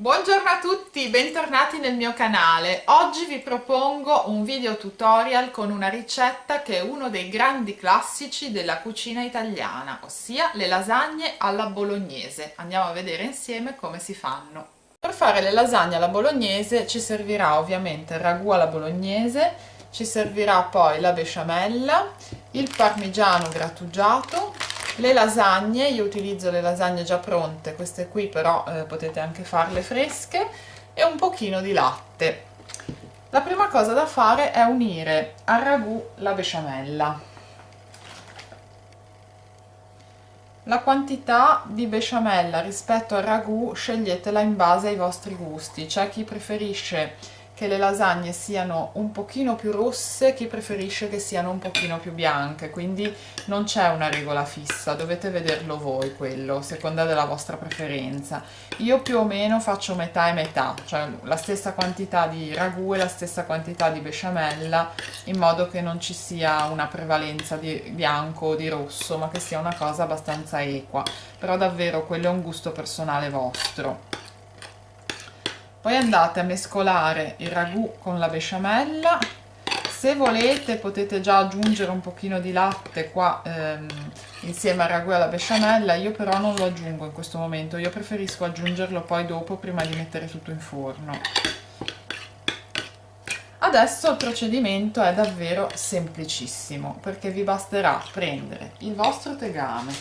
Buongiorno a tutti, bentornati nel mio canale. Oggi vi propongo un video tutorial con una ricetta che è uno dei grandi classici della cucina italiana, ossia le lasagne alla bolognese. Andiamo a vedere insieme come si fanno. Per fare le lasagne alla bolognese ci servirà ovviamente il ragù alla bolognese, ci servirà poi la besciamella, il parmigiano grattugiato, le lasagne io utilizzo le lasagne già pronte queste qui però eh, potete anche farle fresche e un pochino di latte. La prima cosa da fare è unire al ragù la besciamella. La quantità di besciamella rispetto al ragù sceglietela in base ai vostri gusti. C'è chi preferisce che le lasagne siano un pochino più rosse, chi preferisce che siano un pochino più bianche, quindi non c'è una regola fissa, dovete vederlo voi quello, seconda della vostra preferenza. Io più o meno faccio metà e metà, cioè la stessa quantità di ragù e la stessa quantità di besciamella, in modo che non ci sia una prevalenza di bianco o di rosso, ma che sia una cosa abbastanza equa. Però davvero quello è un gusto personale vostro poi andate a mescolare il ragù con la besciamella. Se volete potete già aggiungere un pochino di latte qua ehm, insieme al ragù e alla besciamella. Io però non lo aggiungo in questo momento. Io preferisco aggiungerlo poi dopo prima di mettere tutto in forno. Adesso il procedimento è davvero semplicissimo perché vi basterà prendere il vostro tegame.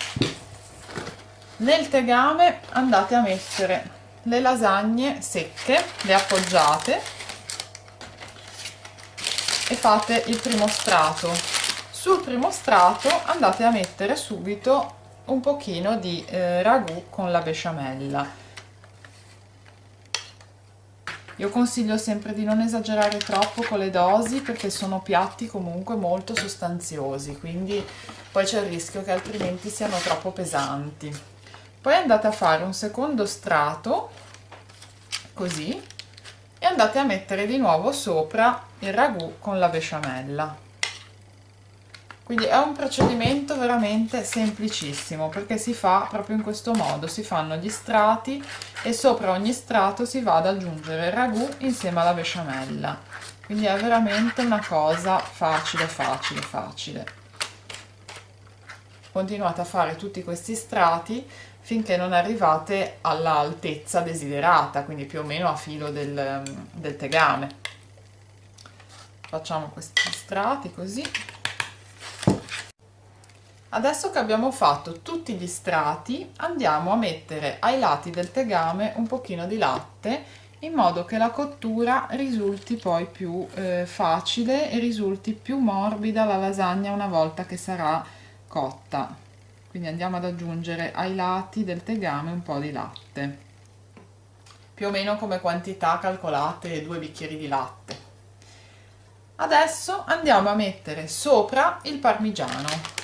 Nel tegame andate a mettere le lasagne secche, le appoggiate e fate il primo strato. Sul primo strato andate a mettere subito un pochino di eh, ragù con la besciamella. Io consiglio sempre di non esagerare troppo con le dosi perché sono piatti comunque molto sostanziosi, quindi poi c'è il rischio che altrimenti siano troppo pesanti poi andate a fare un secondo strato così e andate a mettere di nuovo sopra il ragù con la besciamella. Quindi è un procedimento veramente semplicissimo perché si fa proprio in questo modo si fanno gli strati e sopra ogni strato si va ad aggiungere il ragù insieme alla besciamella. Quindi è veramente una cosa facile facile facile continuate a fare tutti questi strati finché non arrivate all'altezza desiderata, quindi più o meno a filo del, del tegame. Facciamo questi strati così. Adesso che abbiamo fatto tutti gli strati, andiamo a mettere ai lati del tegame un pochino di latte in modo che la cottura risulti poi più eh, facile e risulti più morbida la lasagna una volta che sarà cotta. Quindi andiamo ad aggiungere ai lati del tegame un po' di latte. Più o meno come quantità calcolate due bicchieri di latte. Adesso andiamo a mettere sopra il parmigiano.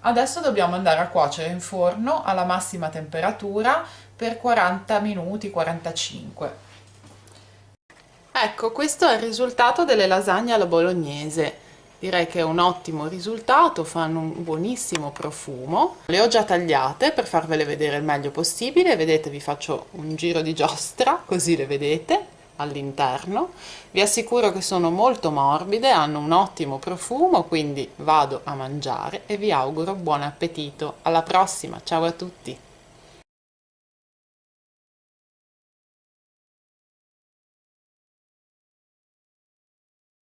Adesso dobbiamo andare a cuocere in forno alla massima temperatura per 40 minuti 45 Ecco, questo è il risultato delle lasagne alla bolognese. Direi che è un ottimo risultato, fanno un buonissimo profumo. Le ho già tagliate per farvele vedere il meglio possibile. Vedete, vi faccio un giro di giostra, così le vedete all'interno. Vi assicuro che sono molto morbide, hanno un ottimo profumo, quindi vado a mangiare e vi auguro buon appetito. Alla prossima, ciao a tutti!